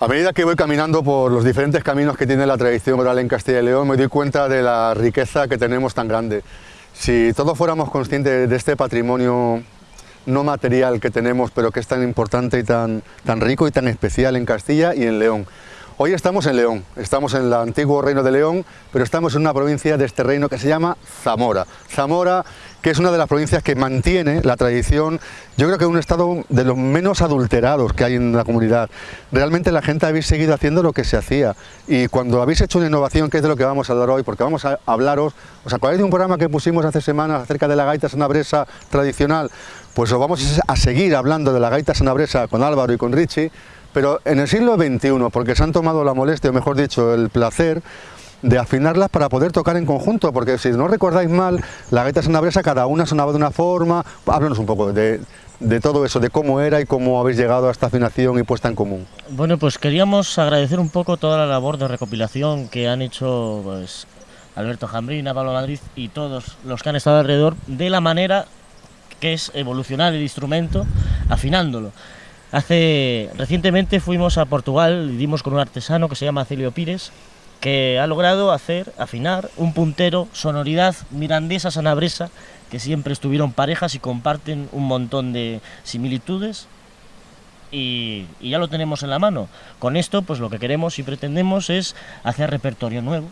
A medida que voy caminando por los diferentes caminos que tiene la tradición oral en Castilla y León, me doy cuenta de la riqueza que tenemos tan grande. Si todos fuéramos conscientes de este patrimonio no material que tenemos, pero que es tan importante y tan, tan rico y tan especial en Castilla y en León. Hoy estamos en León, estamos en el antiguo reino de León, pero estamos en una provincia de este reino que se llama Zamora. Zamora, que es una de las provincias que mantiene la tradición, yo creo que es un estado de los menos adulterados que hay en la comunidad. Realmente la gente habéis seguido haciendo lo que se hacía y cuando habéis hecho una innovación, que es de lo que vamos a hablar hoy, porque vamos a hablaros, ¿os acordáis de un programa que pusimos hace semanas acerca de la gaita sanabresa tradicional? Pues os vamos a seguir hablando de la gaita sanabresa con Álvaro y con Richie, pero en el siglo XXI, porque se han tomado la molestia, o mejor dicho, el placer, de afinarlas para poder tocar en conjunto, porque si no recordáis mal, la gaita sanabresa cada una sonaba de una forma, háblanos un poco de, todo eso, de cómo era y cómo habéis llegado a esta afinación y puesta en común. Bueno, pues queríamos agradecer un poco toda la labor de recopilación que han hecho pues, Alberto Jambrina, Pablo Madrid y todos los que han estado alrededor, de la manera que es evolucionar el instrumento afinándolo. Hace recientemente fuimos a Portugal y dimos con un artesano que se llama Celio Pires que ha logrado hacer, afinar un puntero, sonoridad mirandesa sanabresa, que siempre estuvieron parejas y comparten un montón de similitudes y, ya lo tenemos en la mano. Con esto, pues lo que queremos y pretendemos es hacer repertorio nuevo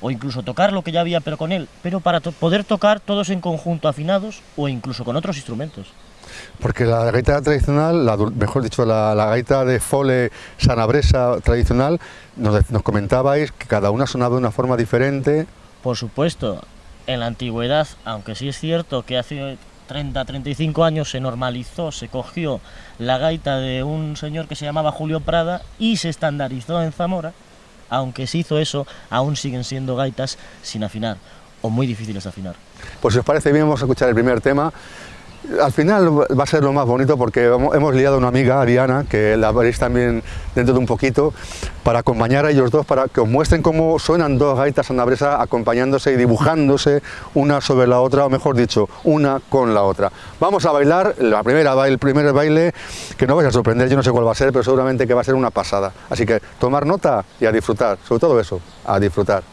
o incluso tocar lo que ya había pero con él, pero para poder tocar todos en conjunto afinados o incluso con otros instrumentos. Porque la gaita tradicional, mejor dicho, la, gaita de fole sanabresa tradicional, nos, nos comentabais que cada una sonaba de una forma diferente. Por supuesto, en la antigüedad, aunque sí es cierto que hace 30, 35 años se normalizó, se cogió la gaita de un señor que se llamaba Julio Prada y se estandarizó en Zamora, aunque se hizo eso, aún siguen siendo gaitas sin afinar o muy difíciles de afinar. Pues si os parece bien, vamos a escuchar el primer tema al final va a ser lo más bonito porque hemos liado a una amiga, Ariana, que la veréis también dentro de un poquito, para acompañar a ellos dos, para que os muestren cómo suenan dos gaitas sanabresa acompañándose y dibujándose una sobre la otra, o mejor dicho, una con la otra. Vamos a bailar, la primera, el primer baile, que no vais a sorprender, yo no sé cuál va a ser, pero seguramente que va a ser una pasada. Así que tomar nota y a disfrutar, sobre todo eso, a disfrutar.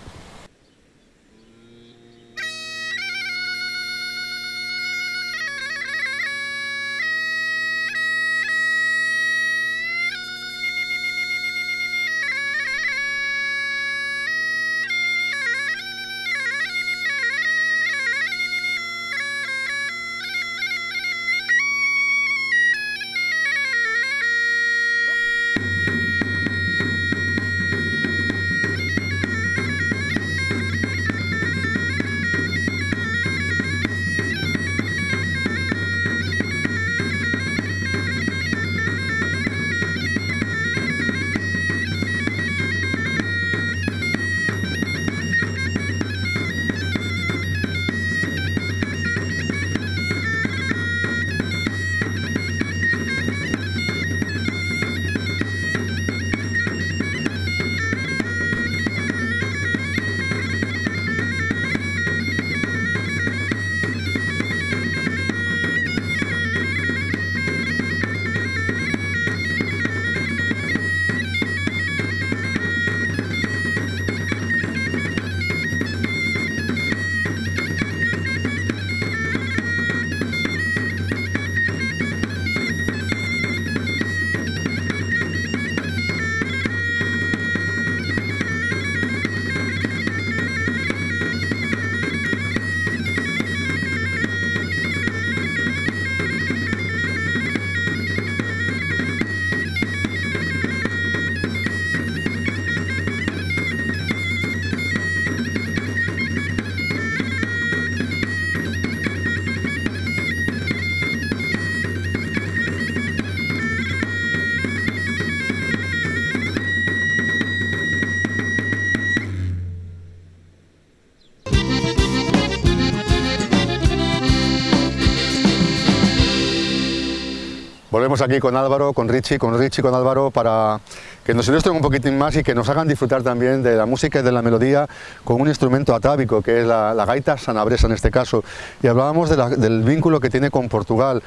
Volvemos aquí con Álvaro, con Richie, con Richie, con Álvaro para que nos ilustren un poquitín más y que nos hagan disfrutar también de la música y de la melodía con un instrumento atávico que es la, gaita sanabresa en este caso. Y hablábamos del vínculo que tiene con Portugal.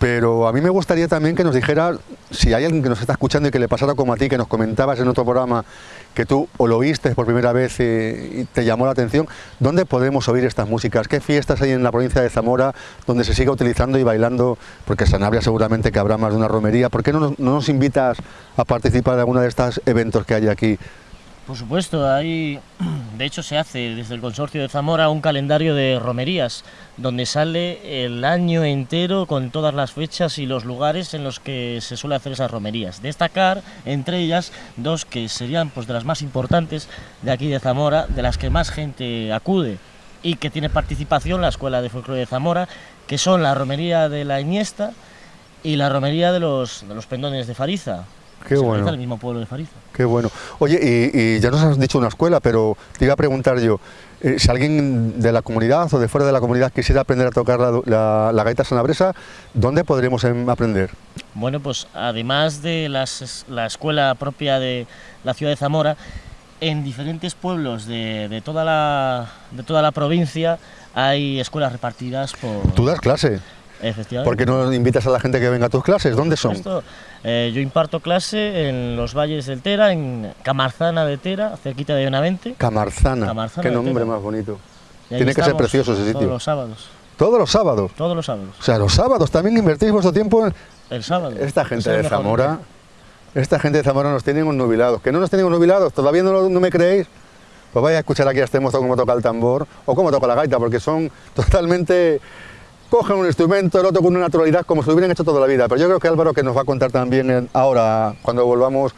Pero a mí me gustaría también que nos dijera si hay alguien que nos está escuchando y que le pasara como a ti, que nos comentabas en otro programa que tú o lo oíste por primera vez y, te llamó la atención, ¿dónde podemos oír estas músicas? ¿Qué fiestas hay en la provincia de Zamora donde se siga utilizando y bailando? Porque Sanabria seguramente que habrá más de una romería. ¿Por qué no nos, no nos invitas a participar de alguno de estos eventos que hay aquí? Por supuesto, hay, de hecho se hace desde el Consorcio de Zamora un calendario de romerías, donde sale el año entero con todas las fechas y los lugares en los que se suele hacer esas romerías. Destacar, entre ellas, dos que serían pues, de las más importantes de aquí de Zamora, de las que más gente acude y que tiene participación la Escuela de Folclore de Zamora, que son la romería de la Iniesta y la romería de los, de los pendones de Fariza, Qué bueno. el mismo pueblo de Fariza. Qué bueno. Oye, y, ya nos has dicho una escuela, pero te iba a preguntar yo, eh, si alguien de la comunidad o de fuera de la comunidad quisiera aprender a tocar la, la, gaita sanabresa, ¿dónde podremos em, aprender? Bueno, pues además de las, la escuela propia de la ciudad de Zamora, en diferentes pueblos de, de, toda, la, de toda la provincia hay escuelas repartidas por... ¿Tú das clase? Efectivamente. ¿Por qué no invitas a la gente que venga a tus clases? ¿Dónde son? Eh, yo imparto clase en los valles del Tera, en Camarzana de Tera, cerquita de Benavente. Camarzana, qué nombre más bonito. Tiene que ser precioso ese sitio. Todos los sábados. ¿Todos los sábados? Todos los sábados. O sea, los sábados también invertís vuestro tiempo en... El sábado. Esta gente de Zamora, esta gente de Zamora nos tienen un nubilados. ¿Que no nos tienen nubilados? ¿Todavía no, no me creéis? Pues vaya a escuchar aquí a este mozo cómo toca el tambor o cómo toca la gaita, porque son totalmente cogen un instrumento, el otro con una naturalidad como si lo hubieran hecho toda la vida. Pero yo creo que Álvaro que nos va a contar también ahora, cuando volvamos,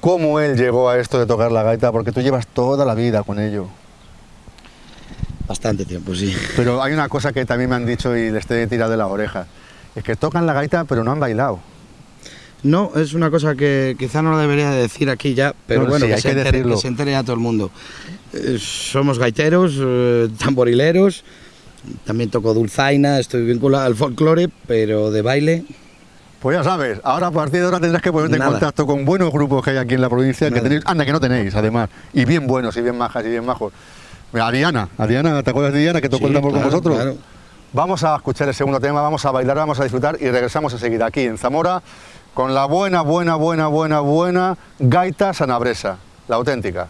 cómo él llegó a esto de tocar la gaita, porque tú llevas toda la vida con ello. Bastante tiempo, sí. Pero hay una cosa que también me han dicho y les estoy tirado de la oreja, es que tocan la gaita pero no han bailado. No, es una cosa que quizá no lo debería decir aquí ya, pero bueno, que, se entere, que, se entere, a todo el mundo. Eh, somos gaiteros, eh, tamborileros, también toco dulzaina, estoy vinculado al folclore, pero de baile. Pues ya sabes, ahora a partir de ahora tendrás que ponerte en contacto con buenos grupos que hay aquí en la provincia, que tenéis, anda que no tenéis además, y bien buenos, y bien majas, y bien majos. A Diana, a Diana, ¿te acuerdas de Diana que tocó el tambor con vosotros? Vamos a escuchar el segundo tema, vamos a bailar, vamos a disfrutar y regresamos enseguida aquí en Zamora con la buena, buena, buena, buena, buena gaita sanabresa, la auténtica.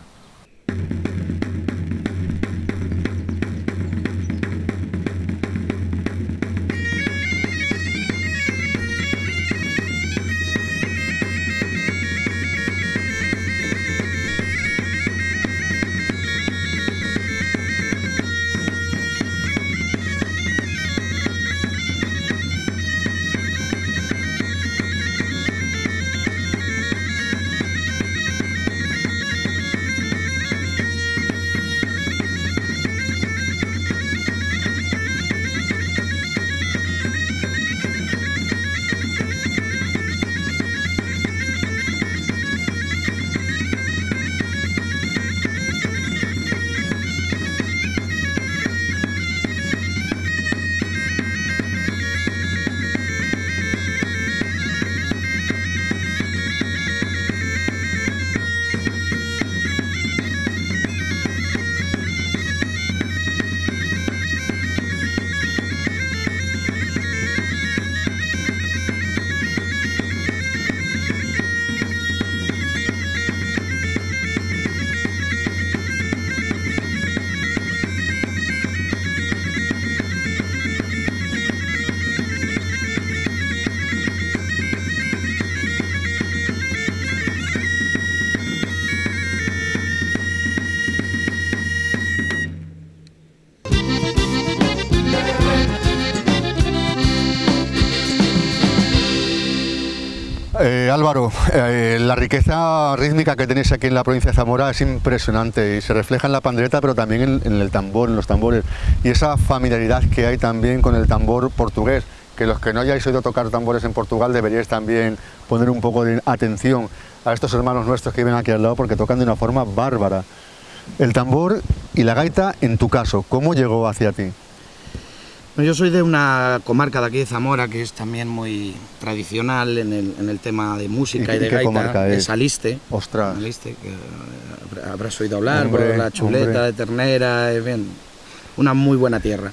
Eh, Álvaro, eh, la riqueza rítmica que tenéis aquí en la provincia de Zamora es impresionante y se refleja en la pandereta, pero también en, el tambor, en los tambores. Y esa familiaridad que hay también con el tambor portugués, que los que no hayáis oído tocar tambores en Portugal deberíais también poner un poco de atención a estos hermanos nuestros que viven aquí al lado porque tocan de una forma bárbara. El tambor y la gaita, en tu caso, ¿cómo llegó hacia ti? Yo soy de una comarca de aquí de Zamora que es también muy tradicional en el, tema de música y, de gaita, es? Saliste. Ostras. Saliste, que eh, habrás oído hablar, por la chuleta de ternera, es bien, una muy buena tierra.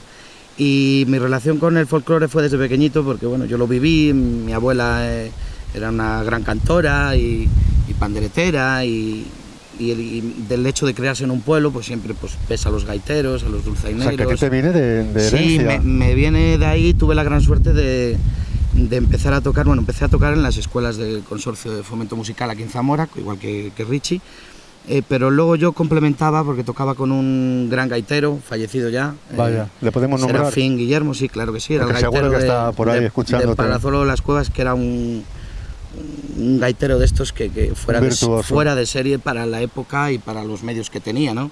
Y mi relación con el folclore fue desde pequeñito porque bueno, yo lo viví, mi abuela eh, era una gran cantora y, panderetera y, del hecho de crearse en un pueblo, pues siempre pues, pesa a los gaiteros, a los dulzaineros. O sea, que te viene de, de herencia. Sí, me, viene de ahí, tuve la gran suerte de, de, empezar a tocar, bueno, empecé a tocar en las escuelas del Consorcio de Fomento Musical aquí en Zamora, igual que, que Richie, eh, pero luego yo complementaba porque tocaba con un gran gaitero, fallecido ya. Vaya, eh, ¿le podemos nombrar? Serafín Guillermo, sí, claro que sí, era el gaitero que está por ahí escuchando. De Palazolo de las Cuevas, que era un, un gaitero de estos que, que fuera, de, fuera de serie para la época y para los medios que tenía, ¿no?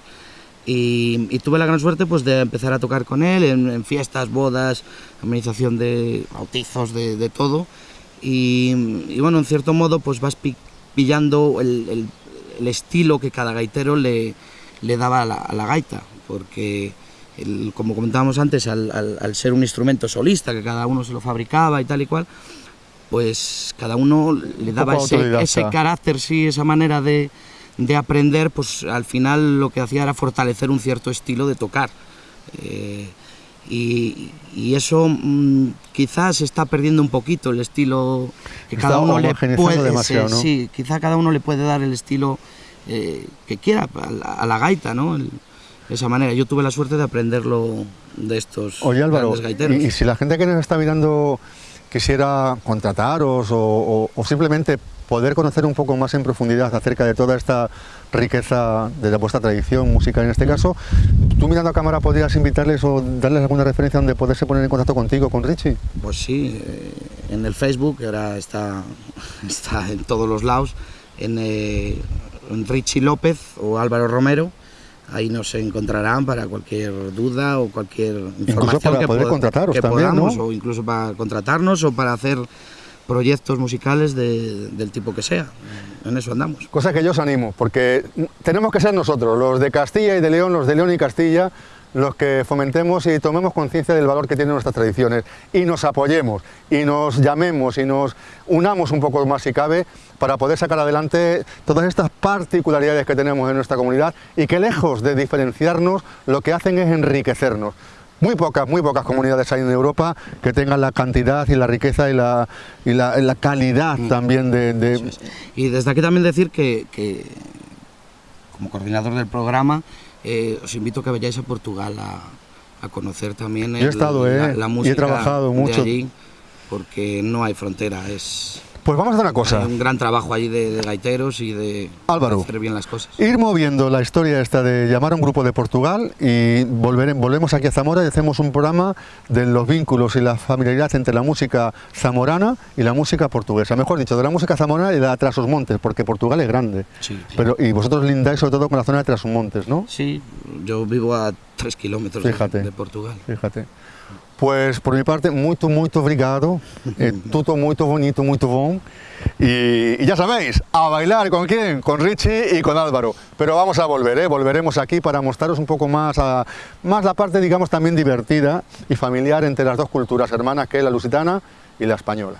Y, y, tuve la gran suerte pues, de empezar a tocar con él en, fiestas, bodas, amenización de bautizos, de, de todo. Y, y, bueno, en cierto modo pues vas pillando el, el, el estilo que cada gaitero le, le daba a la, gaita, porque como comentábamos antes, al, ser un instrumento solista, que cada uno se lo fabricaba y tal y cual, pues cada uno le daba ese, carácter, sí, esa manera de, aprender, pues al final lo que hacía era fortalecer un cierto estilo de tocar. Eh, y, eso mm, quizás se está perdiendo un poquito el estilo que cada uno le puede sí, quizá cada uno le puede dar el estilo eh, que quiera a la, gaita no de esa manera. Yo tuve la suerte de aprenderlo de estos Oye Álvaro y, si la gente que nos está mirando quisiera contrataros o, o simplemente poder conocer un poco más en profundidad acerca de toda esta riqueza de vuestra tradición musical en este caso. ¿Tú mirando a cámara podrías invitarles o darles alguna referencia donde poderse poner en contacto contigo, con Richie? Pues sí, eh, en el Facebook, que ahora está, está en todos los lados, en, eh, Richie López o Álvaro Romero, ahí nos encontrarán para cualquier duda o cualquier información para que, poder contrataros también, podamos, o incluso para contratarnos o para hacer proyectos musicales del tipo que sea. En eso andamos. Cosa que yo os animo, porque tenemos que ser nosotros, los de Castilla y de León, los de León y Castilla, los que fomentemos y tomemos conciencia del valor que tienen nuestras tradiciones y nos apoyemos y nos llamemos y nos unamos un poco más si cabe para poder sacar adelante todas estas particularidades que tenemos en nuestra comunidad y que lejos de diferenciarnos lo que hacen es enriquecernos. Muy pocas, muy pocas comunidades hay en Europa que tengan la cantidad y la riqueza y la, y la, calidad también de, Y desde aquí también decir que, como coordinador del programa, eh, os invito a que vayáis a Portugal a, conocer también he estado, la, eh, música y he trabajado mucho. allí, porque no hay frontera, es pues vamos a hacer una cosa. un gran trabajo allí de, gaiteros y de, hacer bien las cosas. Ir moviendo la historia esta de llamar a un grupo de Portugal y volver, volvemos aquí a Zamora y hacemos un programa de los vínculos y la familiaridad entre la música zamorana y la música portuguesa. Mejor dicho, de la música zamorana y de la Montes, porque Portugal es grande. Sí, Pero, y vosotros lindáis sobre todo con la zona de Montes, ¿no? Sí, yo vivo a tres kilómetros de Portugal. Fíjate. Pues por mi parte, muito, muito obrigado. É tudo muito bonito, muito bom. Y, y, ya sabéis, a bailar con quién, con Richie y con Álvaro. Pero vamos a volver, ¿eh? volveremos aquí para mostraros un poco más, a, más la parte, digamos, también divertida y familiar entre las dos culturas hermanas, que es la lusitana y la española.